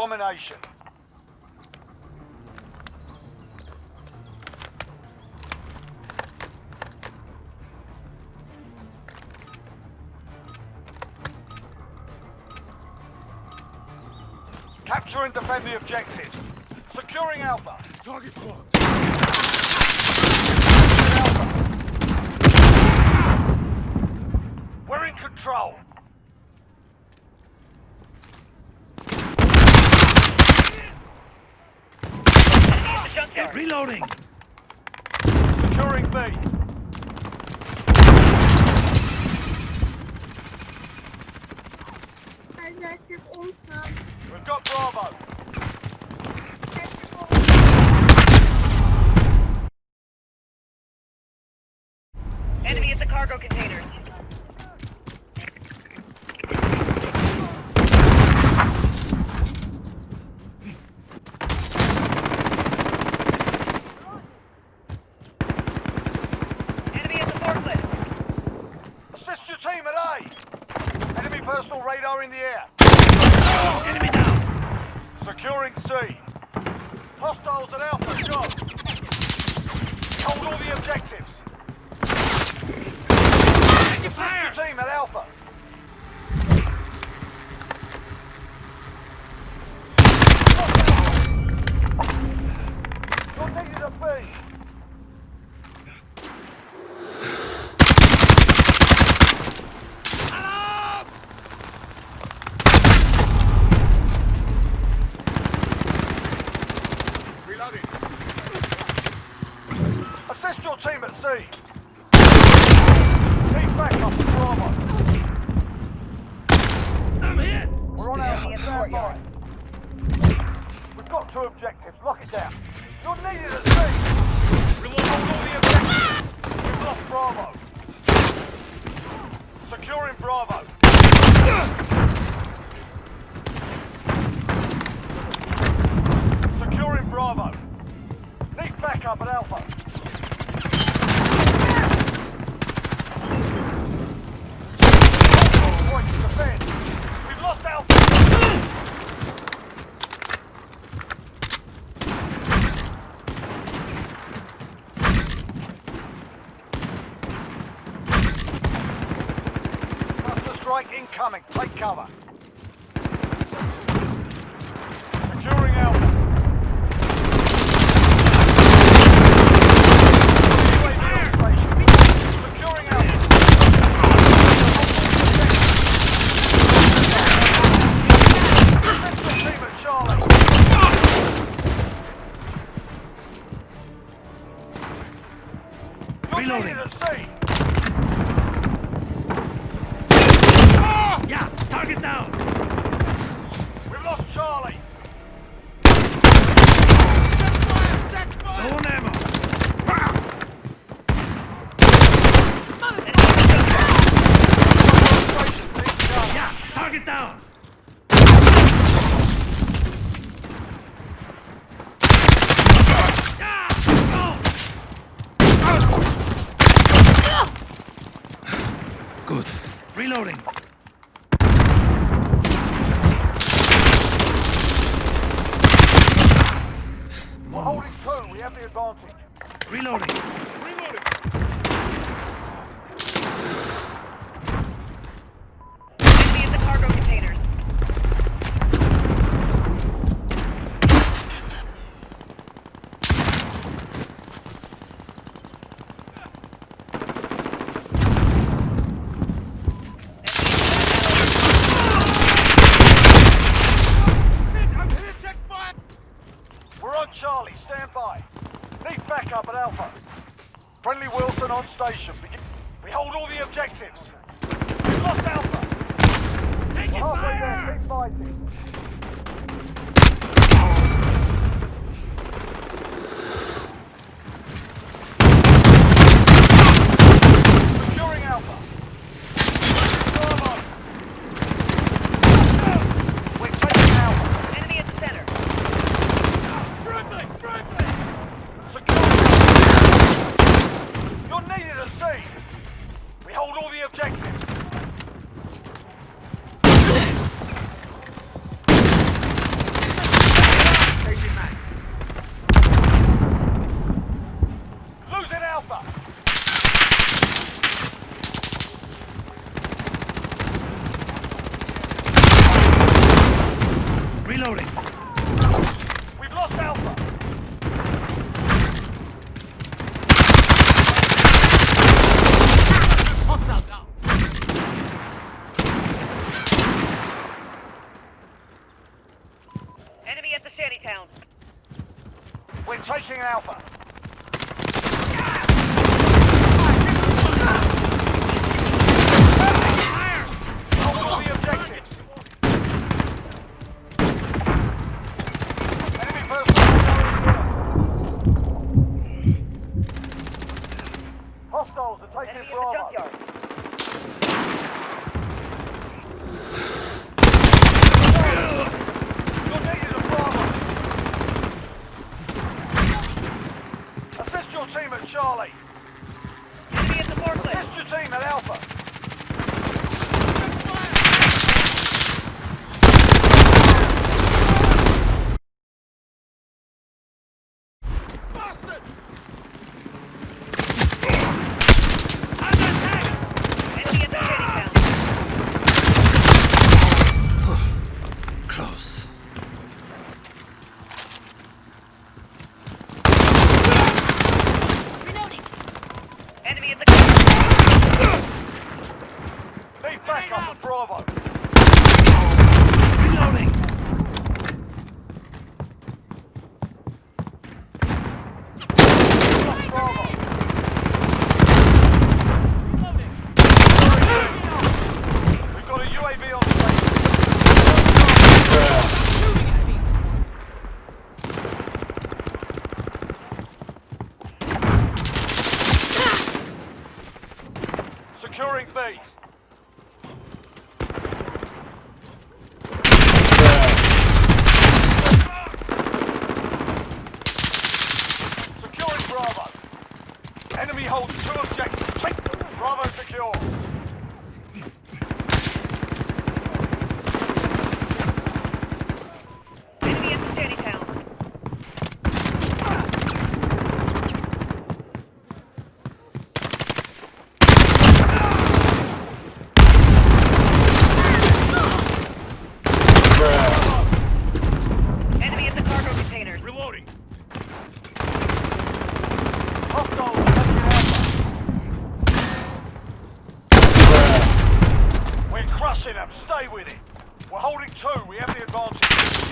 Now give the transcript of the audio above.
domination. Capture and defend the objectives. Securing Alpha. Target marked. We're in control. Reloading! Securing B. We've got Bravo. Enemy at the cargo containers. Enemy at the forklift. Your team at A. Enemy personal radar in the air. Enemy down! Securing C. Hostiles at Alpha, go. Hold all the objectives. Taking fire! Your team at Alpha. You're needed at B. Alarm! Reloading. Assist your team at C. Team back up to Bravo. I'm hit! We're on By. We've got two objectives, lock it down. You're needed at C. We'll hold all the objectives. We've lost Bravo. Securing Bravo. Securing Bravo. Need backup at Alpha. Point to defend. We've lost Alpha. Cluster strike incoming. Take cover. Securing Alpha. UAV on station. Securing Alpha. Central team at Charlie. You're Reloading. at sea. Target down! We've lost Charlie. Low on ammo! Station, team Charlie. Yeah, target down! Yeah! Go! Good. Reloading. We're holding two. We have the advantage. Reloading. Thank you. friendly. We've lost Alpha. Hostile down. Enemy at the shanty town. We're taking Alpha. Charlie. Get the Assist your team at Alpha. Enemy at the... Leave back up Bravo. enemies! Securing Bravo. Enemy holds two objectives. Bravo secure. 2, we have the advantage.